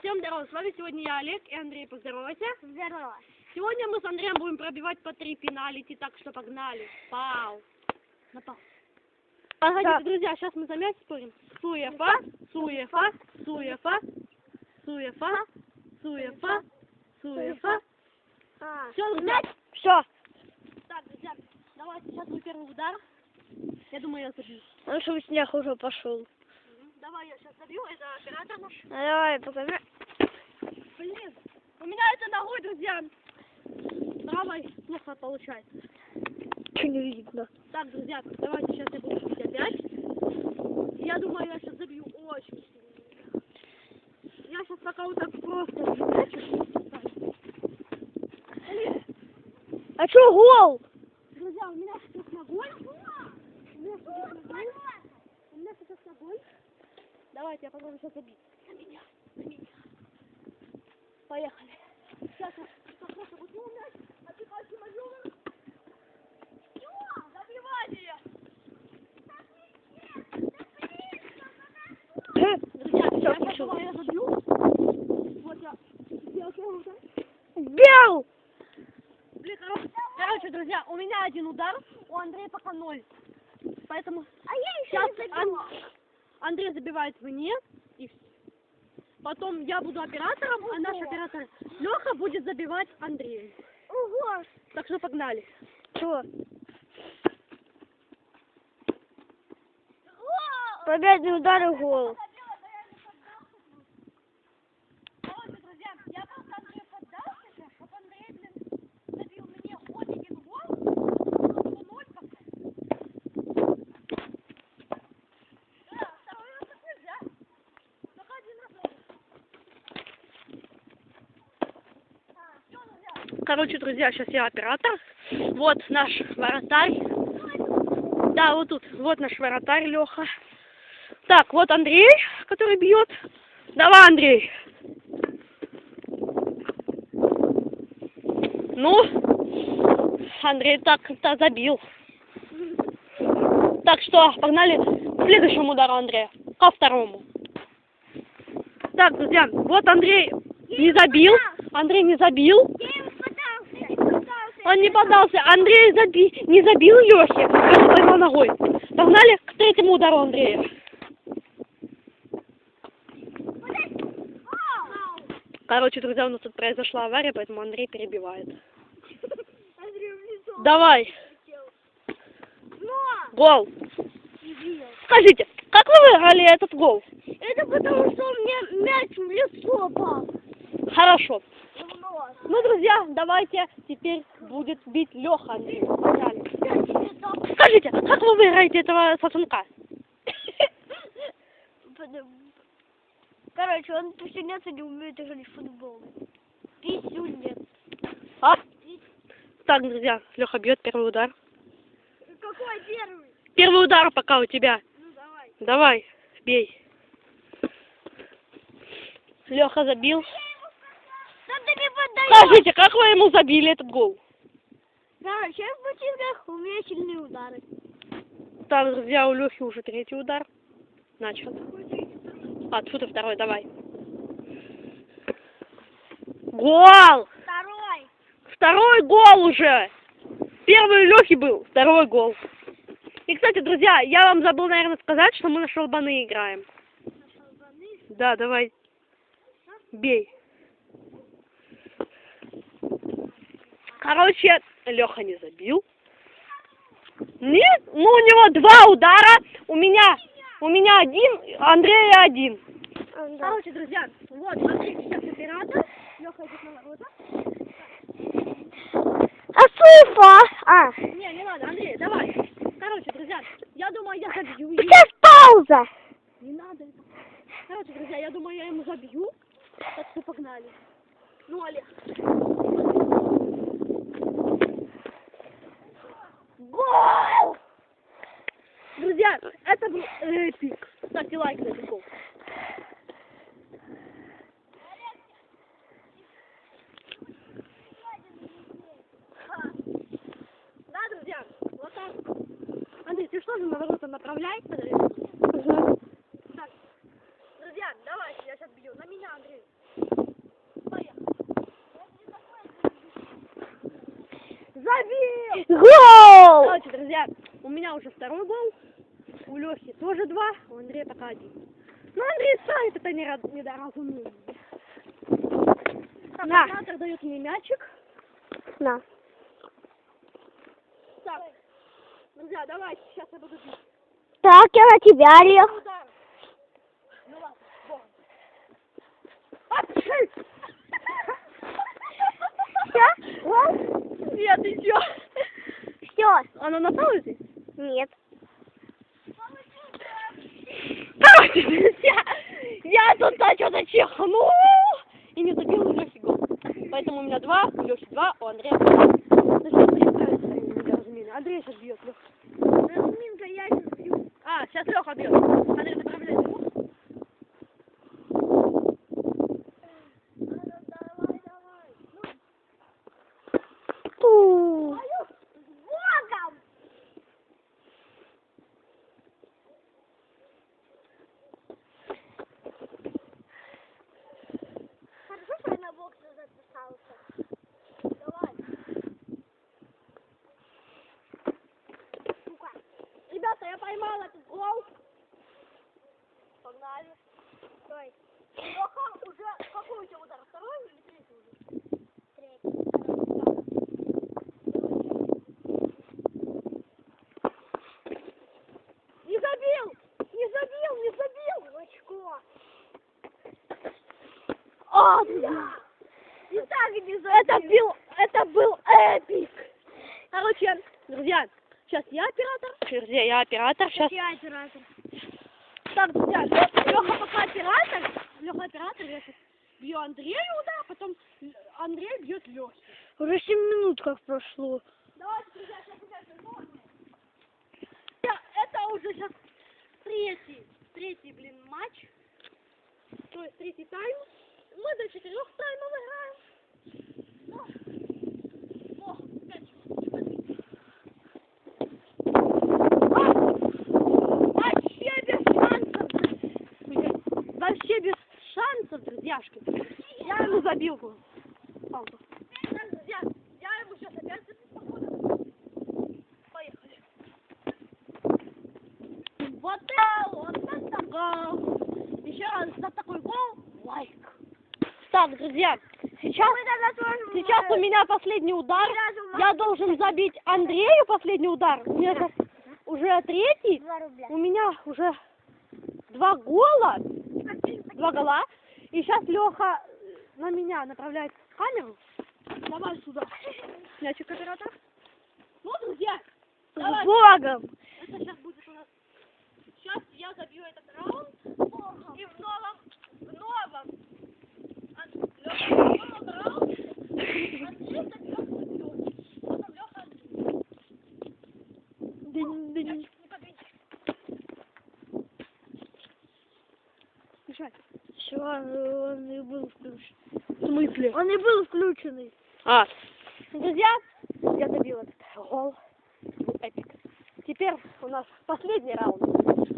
всем здорово, с вами сегодня я Олег и Андрей, поздоровайся. Здорово. Сегодня мы с Андреем будем пробивать по три пеналити, так что погнали. Пау. На пау. Погодите, Так. друзья, сейчас мы за мяч спорим. Суефа, суефа, суефа, суефа, суефа, суефа. А. Все, друзья. Все. Так, друзья, давайте сейчас мой первый удар. Я думаю, я забью. Ну, чтобы снег уже пошел. Давай, я сейчас забью, это оператор наш. Давай, покажи. Блин, у меня это ногой, друзья. Правой плохо получается. Что не видно? Так, друзья, давайте сейчас я буду бить опять. Я думаю, я сейчас забью очень сильно. Я сейчас пока вот так просто. Блин, А что гол? друзья, у меня сейчас ногой. У меня сейчас ногой. У меня сейчас ногой. Давайте, я попробую сейчас забить. На меня, на меня. Поехали. Сейчас я возьму мяч, отпихаю маневр. Всё, забивание. Друзья, я пошёл. думаю, я забью. Вот я сделал первый удар. Бел! Блин, короче, короче, друзья, у меня один удар, у Андрея пока ноль. Поэтому А я сейчас Ан- Андрей забивает мне, и потом я буду оператором, а наш оператор Леха будет забивать Андрея. Ого! Так что погнали. Что? Победный удар и гол. Короче, друзья, я просто Андрею поддался сейчас, чтобы Андрей, блин, забил мне хоть один гол, но ноль пока. Да, второй раз так нельзя. Только один раз Всё, друзья. Короче, друзья, сейчас я оператор. Вот наш вратарь. Да, вот тут. Вот наш вратарь Леха. Так, вот Андрей, который бьет. Давай, Андрей. Ну, Андрей так-то забил. Так что, погнали к следующему удару Андрея. Ко второму. Так, друзья, вот Андрей не забил. Андрей не забил. Он не подался. Андрей заби... не забил Лехи. Поймал ногой. Погнали к третьему удару Андрея. Короче, друзья, у нас тут произошла авария, поэтому Андрей перебивает. Давай, гол. Скажите, как вы выиграли этот гол? Это потому, что у меня мяч в лицо попал. Хорошо. Нос. Ну, друзья, давайте теперь будет бить Леха Андрей. Скажите, как вы выиграете этого сосунка? Короче, он писюнется не умеет играть в футбол. Писюнец. А? Так, друзья, Леха бьет первый удар. Какой первый? Первый удар пока у тебя. Ну давай. Давай, бей. Леха забил. Скажите, как вы ему забили этот гол? Короче, в ботинках у меня сильные удары. Так, друзья, у Лехи уже третий удар. Начал. А, и второй, давай. Гол! Второй. Второй гол уже! Первый у Лехи был, второй гол. И, кстати, друзья, я вам забыл, наверное, сказать, что мы на шалбаны играем. Да, давай. Бей. Короче, Леха не забил. Нет, ну у него два удара, у меня, у меня один, Андрея один. Короче, друзья, вот, Андрей сейчас оператор, Леха идет на ворота. А цифа? А. Не, не надо, Андрей, давай. Короче, друзья, я думаю, я забью. Сейчас пауза. Не надо. Короче, друзья, я думаю, я ему забью. Так что погнали. Ну, Олег. Гол! Друзья, это был эпик. Ставьте лайк на гол. Да, друзья, вот так. Андрей, ты что же на ворота направляй? Так, друзья, давайте, я сейчас бью. На меня, Андрей. Гол! Короче, друзья, у меня уже второй гол, у Лехи тоже два, у Андрея пока один. Ну, Андрей ставит это недоразумение. Так, На. оператор дает мне мячик. На. Так, друзья, давайте, сейчас я буду бить. Так, я на тебя, Лех. Ну ладно, бог. Апчхи! Все? Гол? Нет, ты чё? Все. Оно на паузе? Нет. Короче, друзья, я тут на что-то чихнул и не забил у Лехи гол. Поэтому у меня два, у Лехи два, у Андрея два. Ну. Андрей сейчас бьет, Леха. Разминка, я сейчас бью. А, сейчас Леха бьет. Андрей, поправляй. Ту. Богом! Хорошо, что я на боксе записался. Давай. Сука. Ребята, я поймал этот гол. Погнали. Стой. Леха, уже какой у тебя удар? Второй или третий уже? Третий. Не забил! Не забил, не забил! В очко. А, И так не Это был, это был эпик. Короче, друзья, сейчас я оператор. Друзья, я оператор. Сейчас. Я оператор. Так, друзья, Леха пока оператор. Леха оператор, я сейчас бью Андрею удар, потом Андрей бьет Леху. Уже 7 минут как прошло. Давайте, друзья, сейчас опять Это уже сейчас третий, третий, блин, матч. То есть третий тайм. Мы до четырех таймов играем. О, о, опять. А, Вообще без шансов. Вообще без шансов, друзьяшки. Я ему забил. Пауза. Так, друзья, я ему сейчас опять забил, походу. Поехали. Вот это, вот это гол. Еще раз за такой гол лайк. Так, друзья, сейчас, сейчас у меня последний удар. Я должен забить Андрею последний удар. У меня сейчас уже третий. У меня уже два гола, два гола. И сейчас Леха на меня направляет камеру. Давай сюда. Мячик оператор. Ну, друзья, давай. Богом! Это сейчас будет у нас. Сейчас я забью этот раунд. И в новом, в новом, Все, он и был включен. В смысле? Он и был включенный. А, друзья, я забил этот гол. Был эпик. Теперь у нас последний раунд.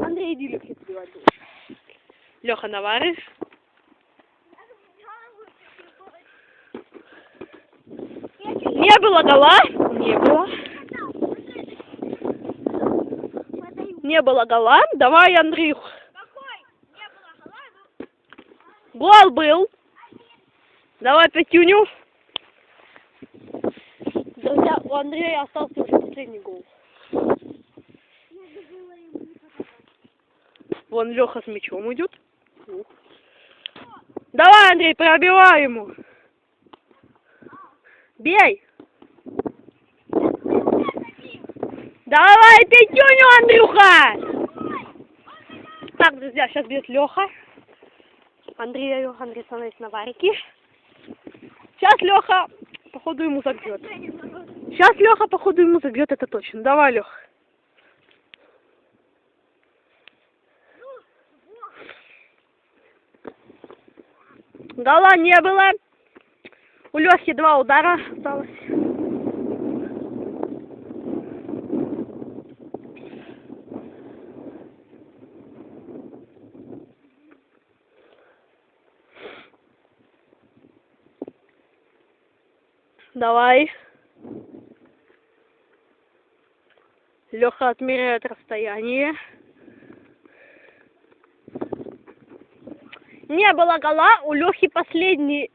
Андрей, забивать будешь. Леха Наварыш. Гола? Не было. Не было гола. Давай, Андрюх. Гол был. Давай пятюню. Друзья, у Андрея остался уже последний гол. Вон Леха с мячом идет. Давай, Андрей, пробивай ему. Бей. Давай, пятюню, Андрюха! Так, друзья, сейчас бьет Леха. Андрею, Андрей становится на варике. Сейчас Леха, походу, ему забьет. Сейчас Леха, походу, ему забьет, это точно. Давай, Лех. Гола не было. У Лехи два удара осталось. Давай. Леха отмеряет расстояние. Не было гола, у Лехи последний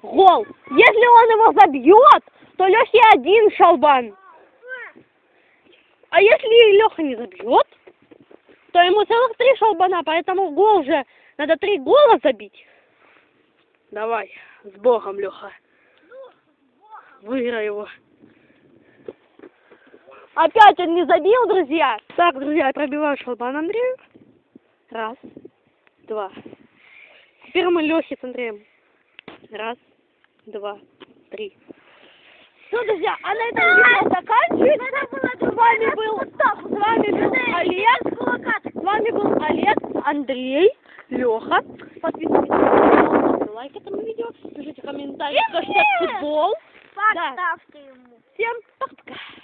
гол. Если он его забьет, то Лехе один шалбан. А если Леха не забьет, то ему целых три шалбана, поэтому гол же надо три гола забить. Давай, с Богом, Леха. Выиграй его. Опять он не забил, друзья. Так, друзья, я пробиваю шалбан Андрею. Раз, два. Теперь мы Лехе с Андреем. Раз, два, три. Все, друзья, а на этом видео заканчивается. С вами был, с вами был Олег. С вами был Олег, Андрей, Леха. Подписывайтесь на канал, лайк этому видео, пишите комментарии, кто футбол. Поставьте да. ему. Всем пока-пока.